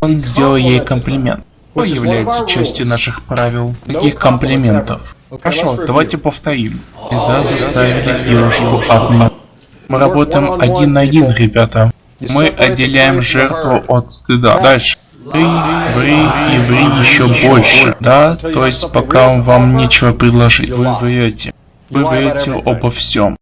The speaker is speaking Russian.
Он сделал ей комплимент. Что является частью наших правил? Каких комплиментов? Хорошо, давайте повторим. Всегда заставили девушку одну. Мы работаем один на один, ребята. Мы отделяем жертву от стыда. Дальше. Ври, ври и ври еще больше. Да, то есть пока вам нечего предложить. Вы врете. Вы врете обо всем.